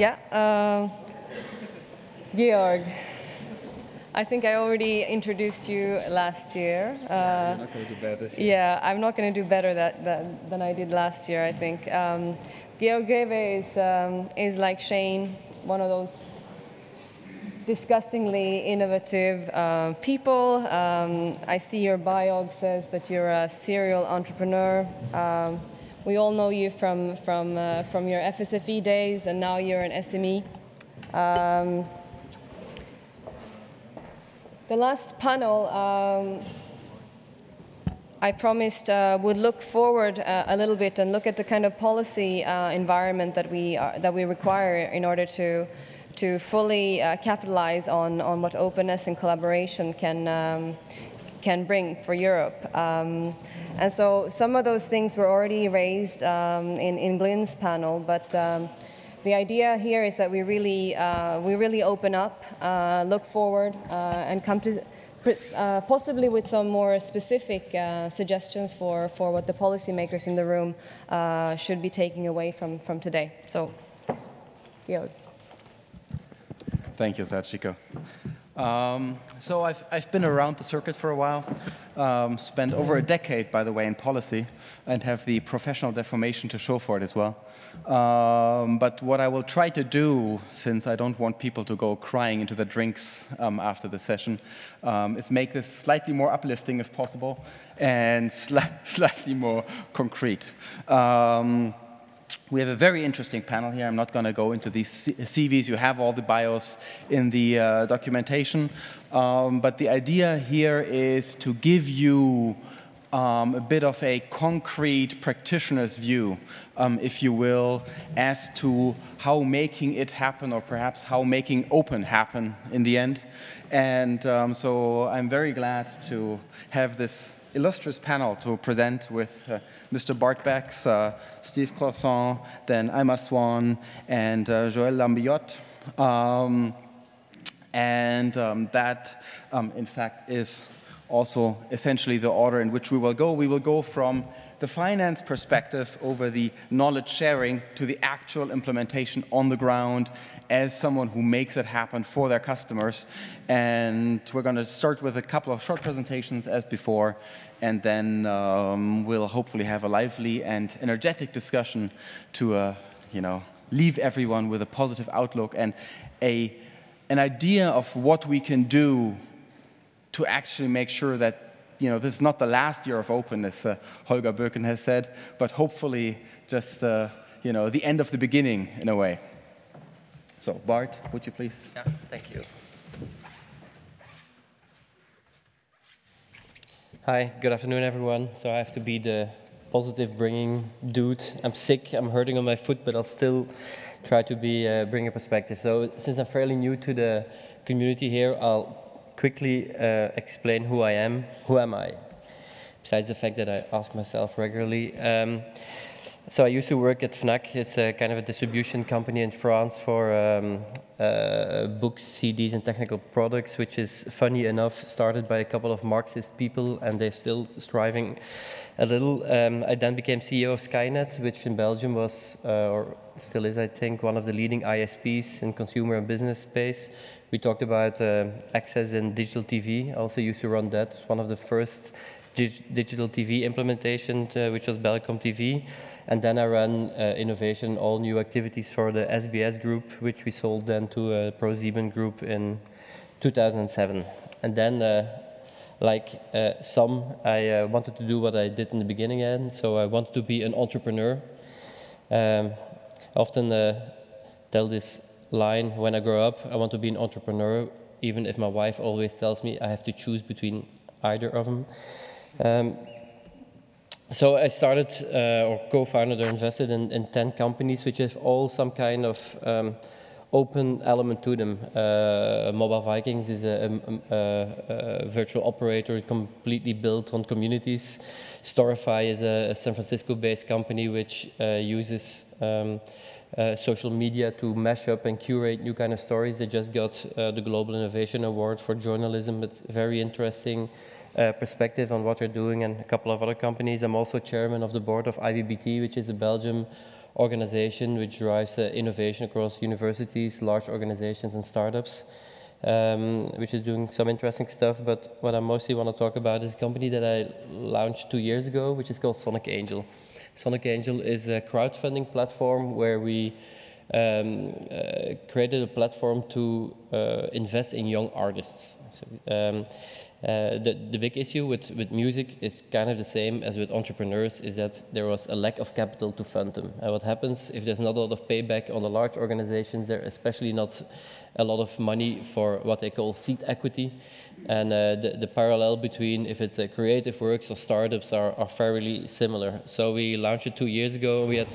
Yeah, uh, Georg. I think I already introduced you last year. Uh, You're not going to do better this year. Yeah, I'm not going to do better that, that, than I did last year, I think. Um, Georg Greve is, um, is like Shane, one of those disgustingly innovative uh, people. Um, I see your biog says that you're a serial entrepreneur. Um, we all know you from, from, uh, from your FSFE days, and now you're an SME. Um, the last panel, um, I promised uh, would look forward uh, a little bit and look at the kind of policy uh, environment that we, are, that we require in order to, to fully uh, capitalize on, on what openness and collaboration can, um, can bring for Europe. Um, and so some of those things were already raised um, in, in Glyn's panel, but um, the idea here is that we really, uh, we really open up, uh, look forward, uh, and come to uh, possibly with some more specific uh, suggestions for, for what the policymakers in the room uh, should be taking away from, from today. So, Georg. Thank you, Sachiko. Um, so I've, I've been around the circuit for a while, um, spent over a decade, by the way, in policy, and have the professional deformation to show for it as well. Um, but what I will try to do, since I don't want people to go crying into the drinks um, after the session, um, is make this slightly more uplifting if possible, and sli slightly more concrete. We have a very interesting panel here. I'm not going to go into these CVs. You have all the bios in the uh, documentation. Um, but the idea here is to give you um, a bit of a concrete practitioner's view, um, if you will, as to how making it happen or perhaps how making open happen in the end. And um, so I'm very glad to have this illustrious panel to present with uh, Mr. Bart uh, Steve Croissant, then Emma Swan, and uh, Joël Lambillotte. Um, and um, that, um, in fact, is also essentially the order in which we will go. We will go from the finance perspective over the knowledge sharing to the actual implementation on the ground as someone who makes it happen for their customers. And we're going to start with a couple of short presentations as before, and then um, we'll hopefully have a lively and energetic discussion to, uh, you know, leave everyone with a positive outlook and a, an idea of what we can do to actually make sure that, you know, this is not the last year of openness, uh, Holger Birken has said, but hopefully just, uh, you know, the end of the beginning in a way. So, Bart, would you please? Yeah, thank you. Hi, good afternoon, everyone. So I have to be the positive bringing dude. I'm sick, I'm hurting on my foot, but I'll still try to be uh, bring a perspective. So since I'm fairly new to the community here, I'll quickly uh, explain who I am. Who am I? Besides the fact that I ask myself regularly. Um, so I used to work at Fnac. It's a kind of a distribution company in France for um, uh, books, CDs, and technical products, which is funny enough started by a couple of Marxist people, and they're still striving a little. Um, I then became CEO of Skynet, which in Belgium was, uh, or still is, I think, one of the leading ISPs in consumer and business space. We talked about uh, access and digital TV. I also used to run that. It's one of the first digital TV implementation, uh, which was Belcom TV. And then I ran uh, innovation, all new activities for the SBS group, which we sold then to uh, ProSieben group in 2007. And then, uh, like uh, some, I uh, wanted to do what I did in the beginning, and so I wanted to be an entrepreneur. Um, often uh, tell this line when I grow up, I want to be an entrepreneur, even if my wife always tells me I have to choose between either of them. Um, so I started uh, or co-founded or invested in, in, 10 companies which have all some kind of um, open element to them. Uh, Mobile Vikings is a, a, a, virtual operator completely built on communities. Storify is a, San Francisco-based company which uh, uses um, uh, social media to mash up and curate new kind of stories. They just got uh, the Global Innovation Award for journalism. It's very interesting uh, perspective on what they're doing and a couple of other companies. I'm also chairman of the board of IBBT, which is a Belgium organization which drives uh, innovation across universities, large organizations, and startups. Um, which is doing some interesting stuff. But what I mostly want to talk about is a company that I launched two years ago, which is called Sonic Angel. Sonic Angel is a crowdfunding platform where we um, uh, created a platform to uh, invest in young artists. So, um, uh, the, the big issue with, with music is kind of the same as with entrepreneurs, is that there was a lack of capital to fund them. And what happens if there's not a lot of payback on the large organizations, there especially not a lot of money for what they call seed equity. And uh, the, the, parallel between if it's a creative works or startups are, are fairly similar. So we launched it two years ago. We had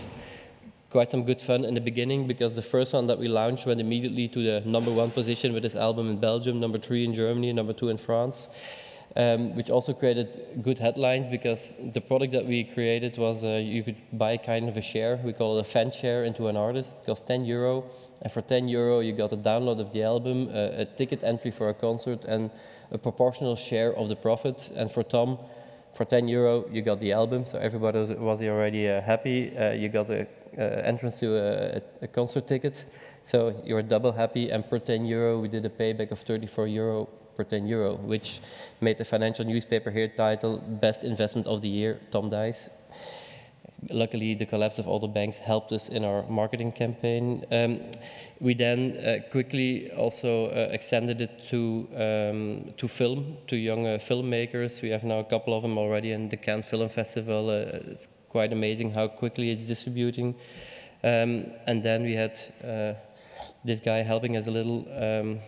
quite some good fun in the beginning because the first one that we launched went immediately to the number one position with this album in Belgium, number three in Germany, number two in France. Um, which also created good headlines because the product that we created was uh, you could buy kind of a share, we call it a fan share into an artist, it cost 10 euro, and for 10 euro you got a download of the album, uh, a ticket entry for a concert, and a proportional share of the profit. And for Tom, for 10 euro you got the album, so everybody was, was already uh, happy. Uh, you got a entrance to a, a, concert ticket. So you're double happy, and per 10 euro, we did a payback of 34 euro per 10 euro, which made the financial newspaper here title Best Investment of the Year, Tom Dice. Luckily, the collapse of all the banks helped us in our marketing campaign. Um, we then uh, quickly also uh, extended it to um, to film, to young uh, filmmakers. We have now a couple of them already in the Cannes Film Festival. Uh, it's quite amazing how quickly it's distributing. Um, and then we had uh, this guy helping us a little um,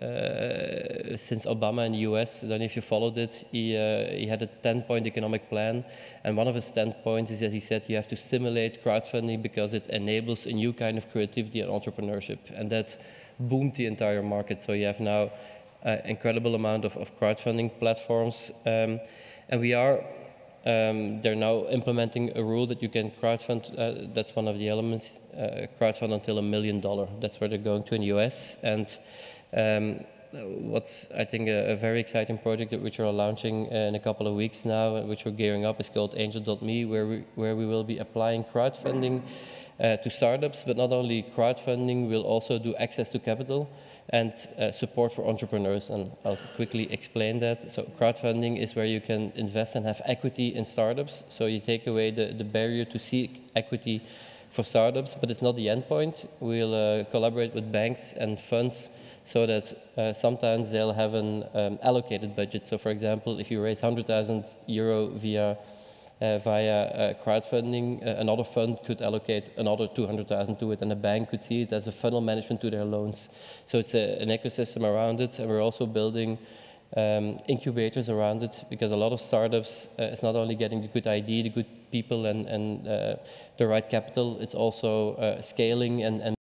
uh, since Obama in the US. I don't know if you followed it. He, uh, he had a 10-point economic plan, and one of his 10 points is that he said you have to stimulate crowdfunding because it enables a new kind of creativity and entrepreneurship, and that boomed the entire market. So you have now an incredible amount of, of crowdfunding platforms, um, and we are um, they're now implementing a rule that you can crowdfund, uh, that's one of the elements, uh, crowdfund until a million dollar. That's where they're going to in the US. And um, what's, I think, a, a, very exciting project that which we're launching in a couple of weeks now, which we're gearing up, is called Angel.me, where we, where we will be applying crowdfunding uh, to startups, but not only crowdfunding, we'll also do access to capital and uh, support for entrepreneurs. And I'll quickly explain that. So crowdfunding is where you can invest and have equity in startups. So you take away the, the barrier to seed equity for startups, but it's not the end point. We'll uh, collaborate with banks and funds so that uh, sometimes they'll have an um, allocated budget. So for example, if you raise 100,000 euro via via uh, crowdfunding. Uh, another fund could allocate another 200,000 to it, and a bank could see it as a funnel management to their loans. So it's a, an ecosystem around it, and we're also building um, incubators around it because a lot of startups, uh, it's not only getting the good idea, the good people, and, and uh, the right capital, it's also uh, scaling and, and